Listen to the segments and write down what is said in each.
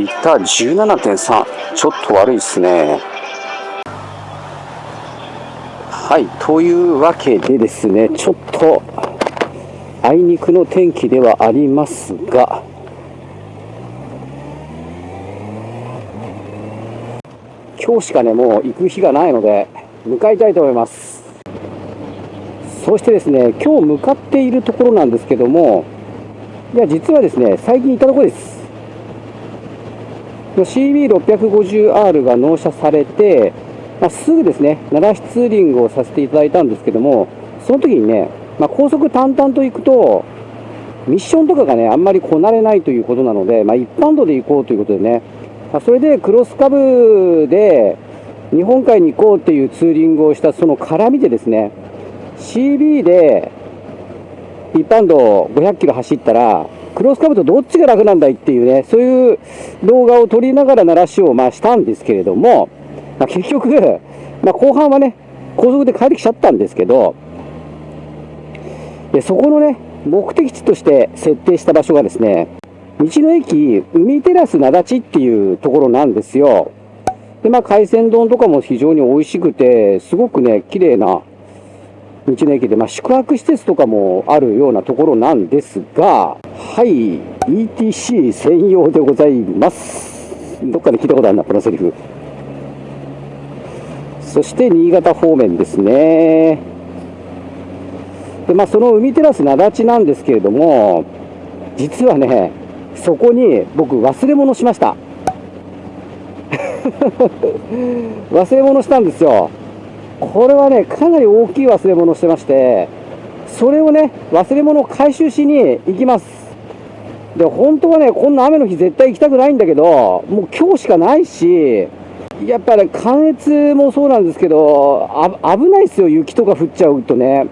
リッター17.3ちょっと悪いですね。はいというわけでですねちょっとあいにくの天気ではありますが今日しかねもう行く日がないので向かいたいと思います。そしてですね今日向かっているところなんですけどもいや実はですね最近行ったところです。CB650R が納車されて、まあ、すぐですね奈良市ツーリングをさせていただいたんですけどもその時にね、まあ、高速淡々と行くとミッションとかがねあんまりこなれないということなので、まあ、一般道で行こうということでね、ま、それでクロスカブで日本海に行こうっていうツーリングをしたその絡みでですね CB で一般道500キロ走ったら、クロスカブとどっちが楽なんだいっていうね、そういう動画を撮りながら鳴らしをまあしたんですけれども、まあ、結局、まあ、後半はね、高速で帰ってきちゃったんですけど、でそこのね、目的地として設定した場所がですね、道の駅海テラス灘地っていうところなんですよ。で、まあ、海鮮丼とかも非常に美味しくて、すごくね、綺麗な道の駅で、まあ、宿泊施設とかもあるようなところなんですが、はい、ETC 専用でございます。どっかで聞いたことあるな、このセリフ。そして新潟方面ですね。で、まあ、その海テラス灘地なんですけれども、実はね、そこに僕忘れ物しました。忘れ物したんですよ。これはね、かなり大きい忘れ物をしてまして、それをね、忘れ物を回収しに行きます。で、本当はね、こんな雨の日絶対行きたくないんだけど、もう今日しかないし、やっぱ、ね、関越もそうなんですけど、危ないですよ、雪とか降っちゃうとね。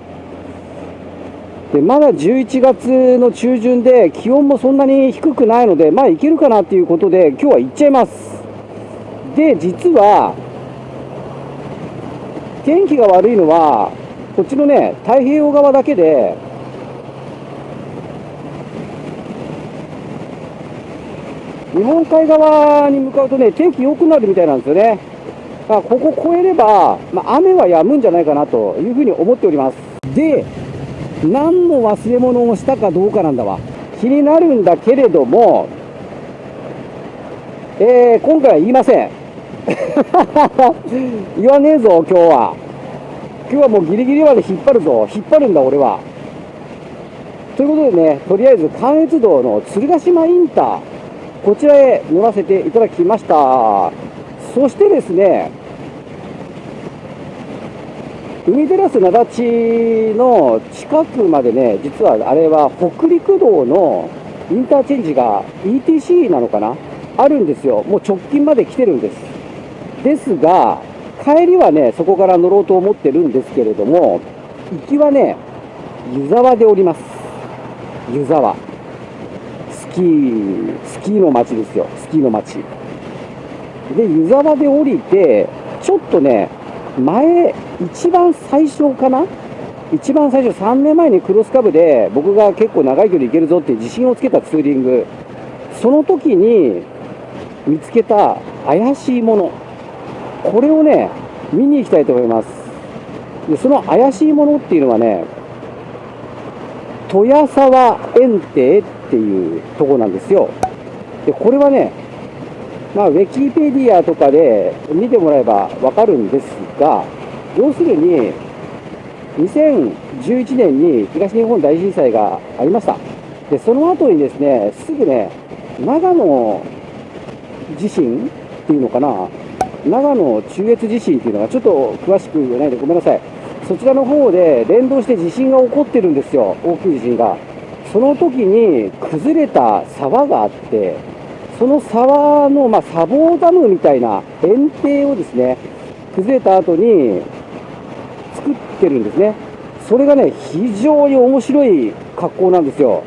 で、まだ11月の中旬で、気温もそんなに低くないので、まあ行けるかなっていうことで、今日は行っちゃいます。で、実は、天気が悪いのは、こっちのね、太平洋側だけで、日本海側に向かうとね、天気良くなるみたいなんですよね。まあ、ここ越えれば、まあ、雨は止むんじゃないかなというふうに思っております。で、何の忘れ物をしたかどうかなんだわ。気になるんだけれども、えー、今回は言いません。言わねえぞ、今日は。今日はもうギリギリまで引っ張るぞ。引っ張るんだ、俺は。ということでね、とりあえず関越道の鶴ヶ島インター、こちらへ乗らせていただきました。そしてですね、海テラス灘地の近くまでね、実はあれは北陸道のインターチェンジが ETC なのかな？あるんですよ。もう直近まで来てるんです。ですが、帰りはね、そこから乗ろうと思ってるんですけれども、行きはね、湯沢でおります。湯沢。スキー、スキーの街ですよ。スキーの街。で、湯沢で降りて、ちょっとね、前、一番最初かな？一番最初、3年前にクロスカブで、僕が結構長い距離行けるぞって自信をつけたツーリング、その時に見つけた怪しいもの。これをね、見に行きたいと思います。で、その怪しいものっていうのはね、豊沢園庭っていうとこなんですよ。で、これはね、まあ、ウィキペディアとかで見てもらえばわかるんですが、要するに、2011年に東日本大震災がありました。で、その後にですね、すぐね、長野地震っていうのかな、長野中越地震っていうのがちょっと詳しく言えないでごめんなさい。そちらの方で連動して地震が起こってるんですよ、大きい地震が。その時に崩れた沢があって、その沢の、まあ、砂防ダムみたいな園庭をですね、崩れた後に作ってるんですね。それがね、非常に面白い格好なんですよ。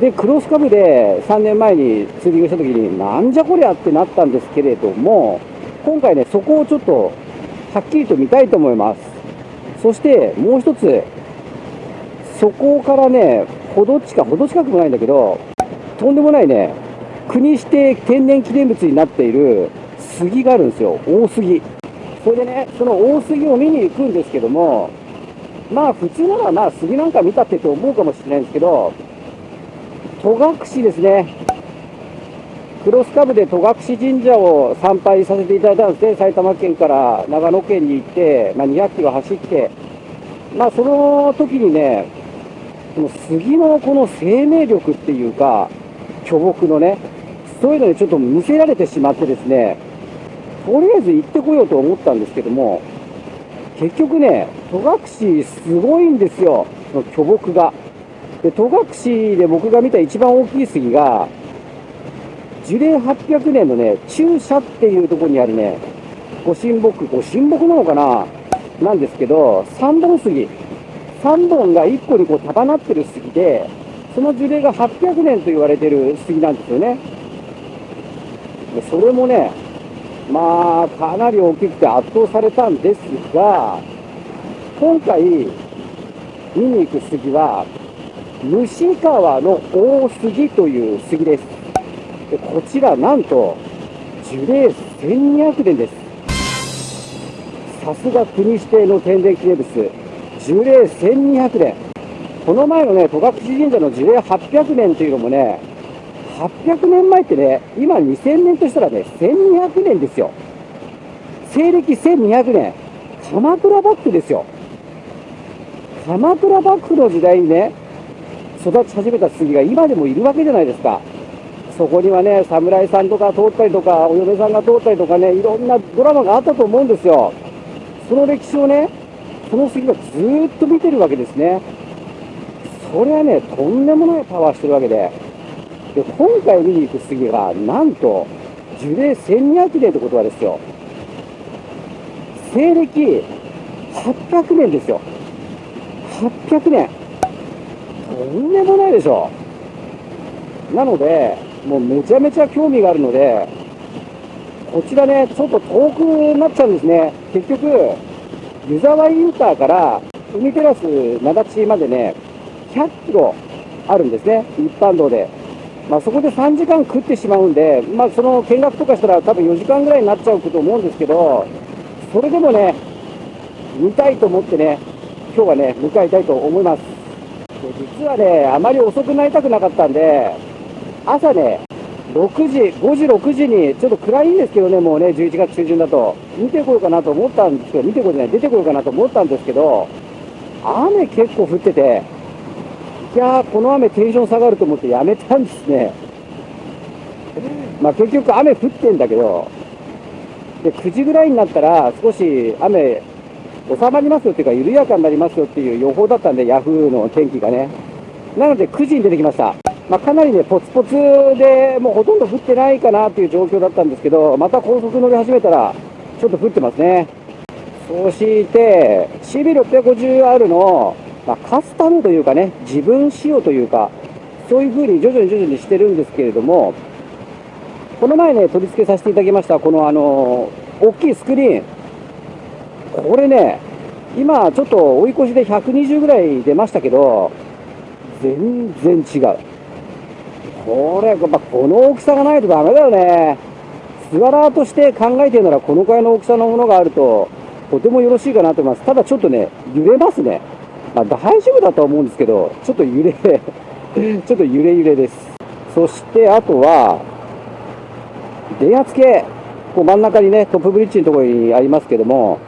で、クロスカブで3年前にツーリングした時に、なんじゃこりゃってなったんですけれども、今回ね、そこをちょっとはっきりと見たいと思います。そしてもう一つ、そこからね、ほど近、ほど近くもないんだけど、とんでもないね、国指定天然記念物になっている杉があるんですよ、大杉。それでね、その大杉を見に行くんですけども、まあ普通ならまあ杉なんか見たってと思うかもしれないんですけど、戸隠ですね。クロスカブで戸隠神社を参拝させていただいたんですね、埼玉県から長野県に行って、まあ、200キロ走って、まあ、その時にね、この杉のこの生命力っていうか、巨木のね、そういうのにちょっと見せられてしまってですね、とりあえず行ってこようと思ったんですけども、結局ね、戸隠すごいんですよ、その巨木が。で、戸隠で僕が見た一番大きい杉が、樹齢800年のね、中社っていうところにあるね、ご神木、ご神木なのかな？なんですけど、3本杉。3本が1個にこう束なってる杉で、その樹齢が800年と言われてる杉なんですよね。でそれもね、まあ、かなり大きくて圧倒されたんですが、今回、見に行く杉は、虫川の大杉という杉です。でこちらなんと樹齢1200年です。さすが国指定の天然記念物樹齢1200年。この前のね戸隠神社の樹齢800年というのもね800年前ってね今2000年としたらね1200年ですよ。西暦1200年。鎌倉幕府ですよ。鎌倉幕府の時代にね育ち始めた杉が今でもいるわけじゃないですか。そこにはね、侍さんとか通ったりとか、お嫁さんが通ったりとかね、いろんなドラマがあったと思うんですよ。その歴史をね、その杉がずっと見てるわけですね。それはね、とんでもないパワーしてるわけで。で、今回見に行く杉が、なんと、樹齢1200年ってことはですよ。西暦800年ですよ。800年。とんでもないでしょ。なので、もうめちゃめちゃ興味があるので、こちらね、ちょっと遠くなっちゃうんですね。結局、湯沢インターから海テラス灘地までね、100キロあるんですね、一般道で。まあ、そこで3時間食ってしまうんで、まあ、その見学とかしたら多分4時間ぐらいになっちゃうと思うんですけど、それでもね、見たいと思ってね、今日はね、向かいたいと思います。実はね、あまり遅くなりたくなかったんで、朝ね、6時、5時、6時に、ちょっと暗いんですけどね、もうね、11月中旬だと、見てこようかなと思ったんですけど、見てこようじゃない、出てこようかなと思ったんですけど、雨結構降ってて、いやー、この雨テンション下がると思ってやめたんですね。まあ結局雨降ってんだけど、で、9時ぐらいになったら少し雨収まりますよっていうか、緩やかになりますよっていう予報だったんで、ヤフーの天気がね。なので9時に出てきました。まあ、かなりね、ポツポツでもうほとんど降ってないかなっていう状況だったんですけど、また高速乗り始めたら、ちょっと降ってますね。そして、CB650R の、まあ、カスタムというかね、自分仕様というか、そういう風に徐々に徐々にしてるんですけれども、この前ね、取り付けさせていただきました、このあの、大きいスクリーン。これね、今ちょっと追い越しで120ぐらい出ましたけど、全然違う。これ、やっぱこの大きさがないとダメだよね。スワラーとして考えてるなら、このくらいの大きさのものがあると、とてもよろしいかなと思います。ただちょっとね、揺れますね。まあ、大丈夫だとは思うんですけど、ちょっと揺れ ちょっと揺れ揺れです。そして、あとは、電圧計。こう真ん中にね、トップブリッジのところにありますけども、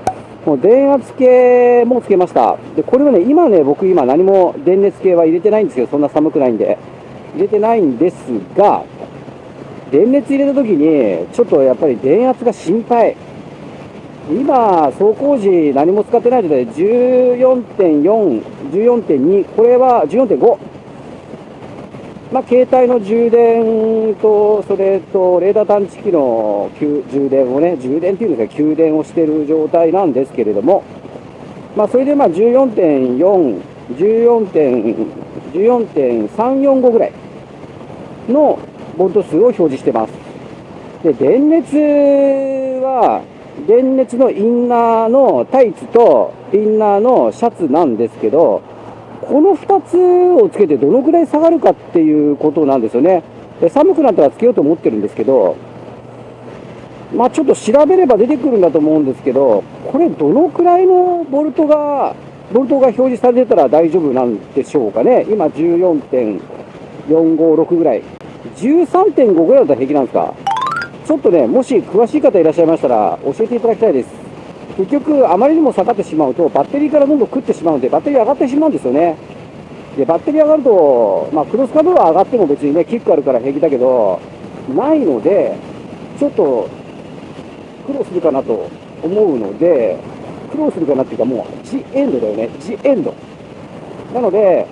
もう電圧計もつけました。で、これはね、今ね、僕今何も電熱計は入れてないんですよ。そんな寒くないんで。入れてないんですが、電熱入れた時に、ちょっとやっぱり電圧が心配。今、走行時何も使ってない状態で14.4、14.2、これは14.5。まあ、携帯の充電と、それと、レーダー探知機の充電をね、充電っていうんですか、給電をしている状態なんですけれども、まあ、それでまあ14.4、14.345ぐらい。のボルト数を表示してます。で、電熱は、電熱のインナーのタイツとインナーのシャツなんですけど、この2つをつけてどのくらい下がるかっていうことなんですよね。で寒くなったらつけようと思ってるんですけど、まあちょっと調べれば出てくるんだと思うんですけど、これどのくらいのボルトが、ボルトが表示されてたら大丈夫なんでしょうかね。今456ぐらい。13.5ぐらいだったら平気なんですか？ちょっとね、もし詳しい方いらっしゃいましたら教えていただきたいです。結局、あまりにも下がってしまうと、バッテリーからどんどん食ってしまうんで、バッテリー上がってしまうんですよね。で、バッテリー上がると、まあ、クロスカブは上がっても別にね、キックあるから平気だけど、ないので、ちょっと苦労するかなと思うので、苦労するかなっていうか、もう、ジエンドだよね、ジエンド。なので、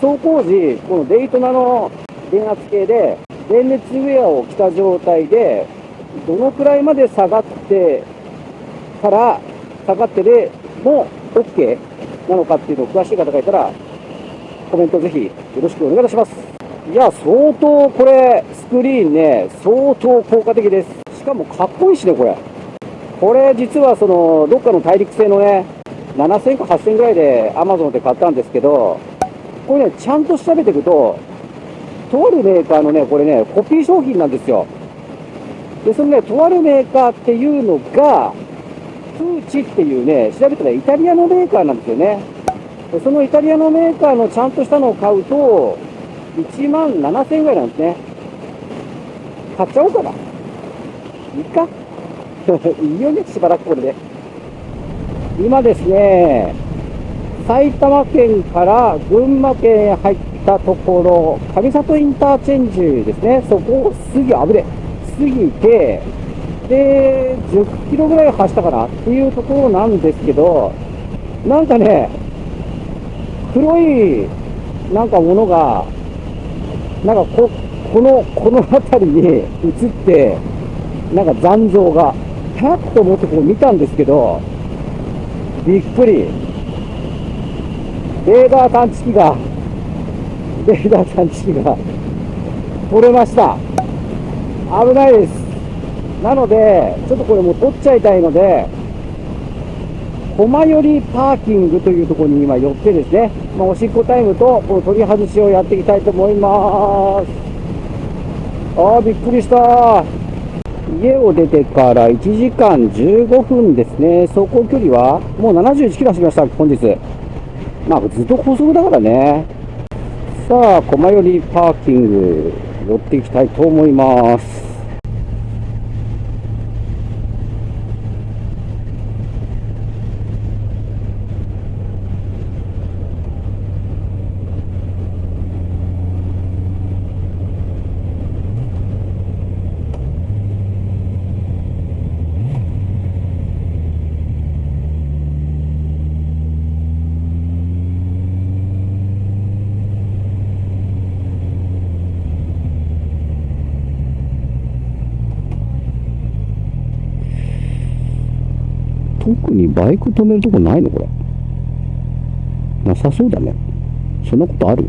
走行時、このデイトナの電圧計で、電熱ウェアを着た状態で、どのくらいまで下がってから、下がってでも OK なのかっていうのを詳しい方がいたら、コメントぜひよろしくお願いいたします。いや、相当これ、スクリーンね、相当効果的です。しかもかっこいいしね、これ。これ実はその、どっかの大陸製のね、7000か8000ぐらいで Amazon で買ったんですけど、これね、ちゃんと調べていくと、とあるメーカーのね、これね、コピー商品なんですよ。で、そのね、とあるメーカーっていうのが、プーチっていうね、調べたらイタリアのメーカーなんですよね。そのイタリアのメーカーのちゃんとしたのを買うと、1万7000円ぐらいなんですね。買っちゃおうかな。いいか いいよね、しばらくこれで。今ですね、埼玉県から群馬県へ入ったところ、上里インターチェンジですね、そこを過ぎ、危ね、過ぎて、で、10キロぐらい走ったかなっていうところなんですけど、なんかね、黒い、なんかものが、なんかこ、この、この辺りに映って、なんか残像が、はっと思ってこう見たんですけど、びっくり。レーダー探知機が、レーダー探知機が取れました。危ないです。なので、ちょっとこれもう取っちゃいたいので、駒寄りパーキングというところに今寄ってですね、まあ、おしっこタイムとこの取り外しをやっていきたいと思います。ああ、びっくりした。家を出てから1時間15分ですね。走行距離はもう71キロ走りました、本日。まあ、ずっと高速だからね。さあ、駒よりパーキング、寄っていきたいと思います。特にバイク止めるとこないの？これ。なさそうだね。そんなことある？